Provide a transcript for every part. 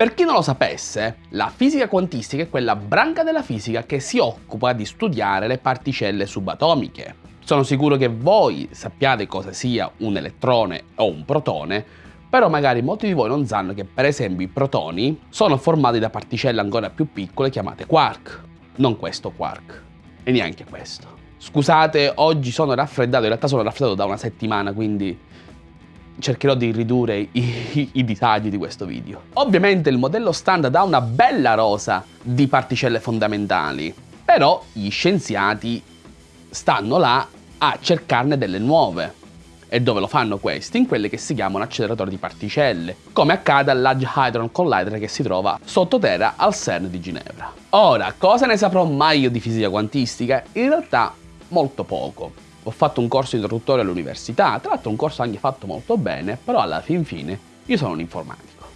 Per chi non lo sapesse, la fisica quantistica è quella branca della fisica che si occupa di studiare le particelle subatomiche. Sono sicuro che voi sappiate cosa sia un elettrone o un protone, però magari molti di voi non sanno che per esempio i protoni sono formati da particelle ancora più piccole chiamate quark. Non questo quark, e neanche questo. Scusate, oggi sono raffreddato, in realtà sono raffreddato da una settimana, quindi cercherò di ridurre i, i, i, disagi di questo video. Ovviamente il modello standard ha una bella rosa di particelle fondamentali, però gli scienziati stanno là a cercarne delle nuove. E dove lo fanno questi? In quelle che si chiamano acceleratori di particelle, come accade all'Large Hadron Collider che si trova sottoterra al CERN di Ginevra. Ora, cosa ne saprò mai io di fisica quantistica? In realtà molto poco ho fatto un corso introduttorio all'università, tra l'altro un corso anche fatto molto bene, però alla fin fine io sono un informatico.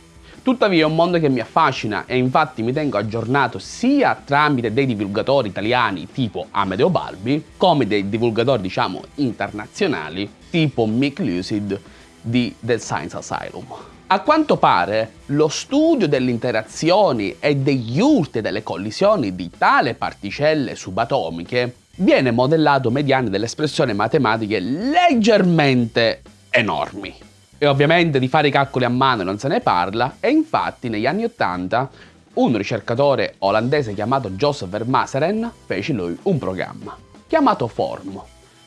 Tuttavia è un mondo che mi affascina e infatti mi tengo aggiornato sia tramite dei divulgatori italiani tipo Amedeo Balbi, come dei divulgatori diciamo internazionali tipo Mick Lucid di The Science Asylum. A quanto pare lo studio delle interazioni e degli urti e delle collisioni di tale particelle subatomiche viene modellato mediante delle espressioni matematiche leggermente enormi. E ovviamente di fare i calcoli a mano non se ne parla e infatti negli anni 80 un ricercatore olandese chiamato Joseph Vermaseren fece lui un programma chiamato Form,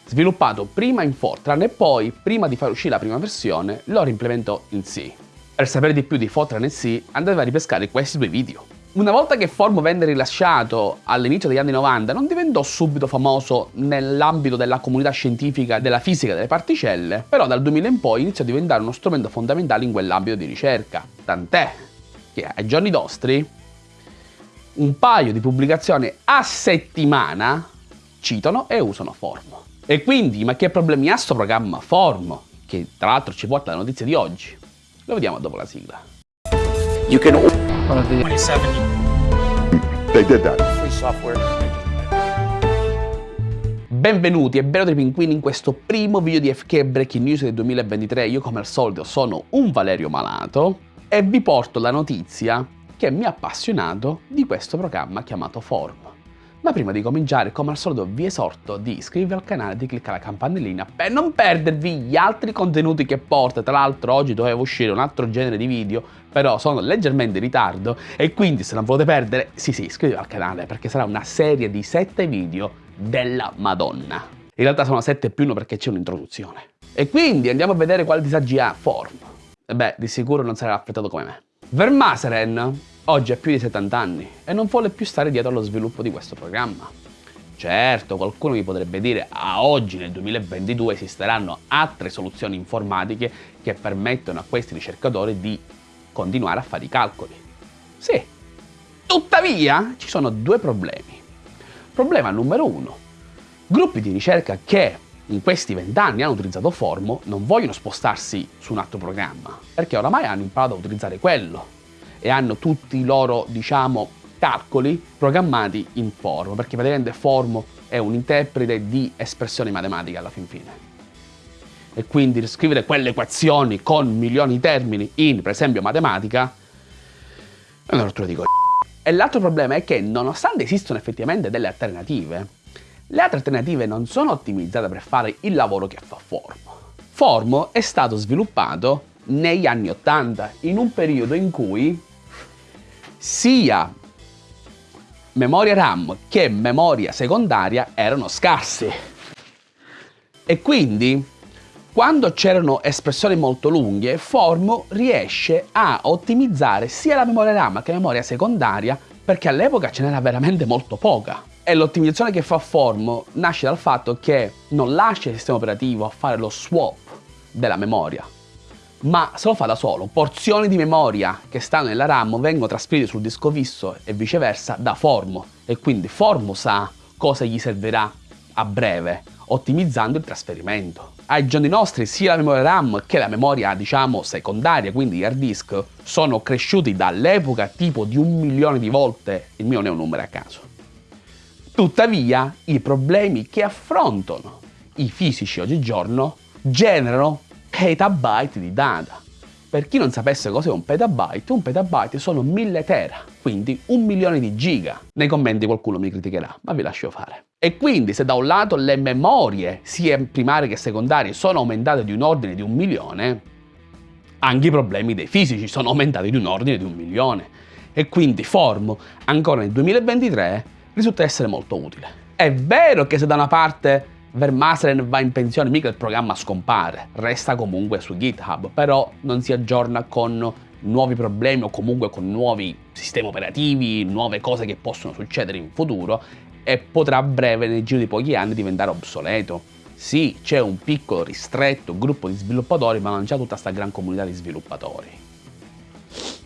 sviluppato prima in Fortran e poi, prima di far uscire la prima versione, lo reimplementò in C. Per sapere di più di Fortran e C andate a ripescare questi due video. Una volta che Form venne rilasciato all'inizio degli anni 90 non diventò subito famoso nell'ambito della comunità scientifica della fisica delle particelle, però dal 2000 in poi iniziò a diventare uno strumento fondamentale in quell'ambito di ricerca. Tant'è che ai giorni nostri un paio di pubblicazioni a settimana citano e usano Form. E quindi, ma che problemi ha sto programma Form? Che tra l'altro ci porta alla notizia di oggi. Lo vediamo dopo la sigla. You can... 27. They did that. Free software. Benvenuti e benvenuti pinguini in questo primo video di FK Breaking News del 2023. Io come al solito sono un Valerio Malato e vi porto la notizia che mi ha appassionato di questo programma chiamato Form. Ma prima di cominciare, come al solito, vi esorto di iscrivervi al canale e di cliccare la campanellina per non perdervi gli altri contenuti che porta. Tra l'altro oggi doveva uscire un altro genere di video, però sono leggermente in ritardo e quindi se non volete perdere, sì sì, iscrivetevi al canale perché sarà una serie di 7 video della Madonna. In realtà sono 7 più 1 perché c'è un'introduzione. E quindi andiamo a vedere quali disagi ha Form. Beh, di sicuro non sarà affrettato come me. Vermaseren oggi ha più di 70 anni e non vuole più stare dietro allo sviluppo di questo programma. Certo, qualcuno mi potrebbe dire a oggi nel 2022 esisteranno altre soluzioni informatiche che permettono a questi ricercatori di continuare a fare i calcoli. Sì, tuttavia ci sono due problemi. Problema numero uno, gruppi di ricerca che in questi vent'anni hanno utilizzato Formo non vogliono spostarsi su un altro programma, perché oramai hanno imparato a utilizzare quello e hanno tutti i loro, diciamo, calcoli programmati in Formo, perché praticamente Formo è un interprete di espressioni matematiche alla fin fine. E quindi riscrivere quelle equazioni con milioni di termini in, per esempio, matematica, è una rottura di co***o. E l'altro problema è che, nonostante esistono effettivamente delle alternative, le altre alternative non sono ottimizzate per fare il lavoro che fa Formo. Formo è stato sviluppato negli anni 80, in un periodo in cui sia memoria RAM che memoria secondaria erano scarsi. E quindi, quando c'erano espressioni molto lunghe, Formo riesce a ottimizzare sia la memoria RAM che la memoria secondaria perché all'epoca ce n'era veramente molto poca. E l'ottimizzazione che fa Formo nasce dal fatto che non lascia il sistema operativo a fare lo swap della memoria, ma se lo fa da solo. Porzioni di memoria che stanno nella RAM vengono trasferite sul disco fisso e viceversa da Formo e quindi Formo sa cosa gli servirà a breve, ottimizzando il trasferimento. Ai giorni nostri sia la memoria RAM che la memoria diciamo secondaria, quindi hard disk, sono cresciuti dall'epoca tipo di un milione di volte, il mio non è un numero a caso. Tuttavia i problemi che affrontano i fisici oggigiorno generano petabyte di data. Per chi non sapesse cos'è un petabyte, un petabyte sono 1000 tera, quindi un milione di giga. Nei commenti qualcuno mi criticherà, ma vi lascio fare. E quindi se da un lato le memorie, sia primarie che secondarie, sono aumentate di un ordine di un milione, anche i problemi dei fisici sono aumentati di un ordine di un milione. E quindi Form, ancora nel 2023, risulta essere molto utile. È vero che se da una parte Vermaseren va in pensione, mica il programma scompare, resta comunque su GitHub, però non si aggiorna con nuovi problemi o comunque con nuovi sistemi operativi, nuove cose che possono succedere in futuro e potrà a breve, nel giro di pochi anni, diventare obsoleto. Sì, c'è un piccolo ristretto gruppo di sviluppatori, ma non c'è tutta questa gran comunità di sviluppatori.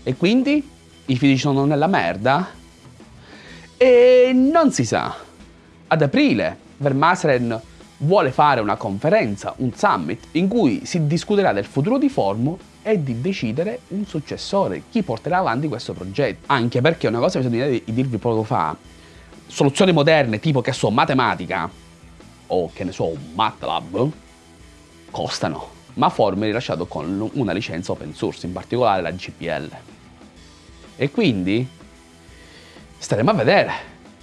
E quindi? I fisici sono nella merda? E non si sa. Ad aprile, Vermaseren vuole fare una conferenza, un summit, in cui si discuterà del futuro di Formo e di decidere un successore, chi porterà avanti questo progetto. Anche perché una cosa che bisogna dirvi poco fa, soluzioni moderne tipo che so matematica o che ne so MATLAB costano, ma Form è rilasciato con una licenza open source, in particolare la GPL. E quindi staremo a vedere.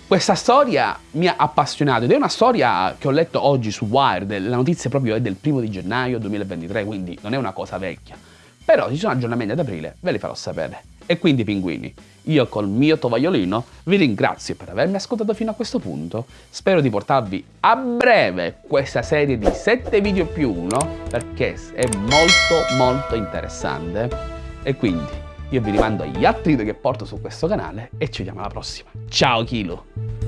Questa storia mi ha appassionato ed è una storia che ho letto oggi su Wired, la notizia proprio è del primo di gennaio 2023, quindi non è una cosa vecchia. Però ci sono aggiornamenti ad aprile, ve li farò sapere. E quindi pinguini, io col mio tovagliolino vi ringrazio per avermi ascoltato fino a questo punto, spero di portarvi a breve questa serie di 7 video più 1 perché è molto molto interessante e quindi io vi rimando agli altri video che porto su questo canale e ci vediamo alla prossima. Ciao Kilo!